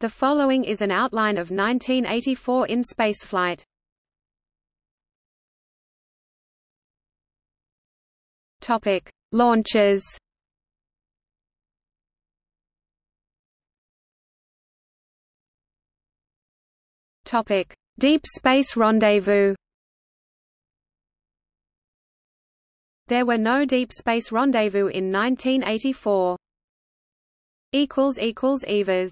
The following is an outline of 1984 in spaceflight. Topic: Launches. Topic: Deep Space Rendezvous. There were no Deep Space Rendezvous in 1984. equals equals EVAs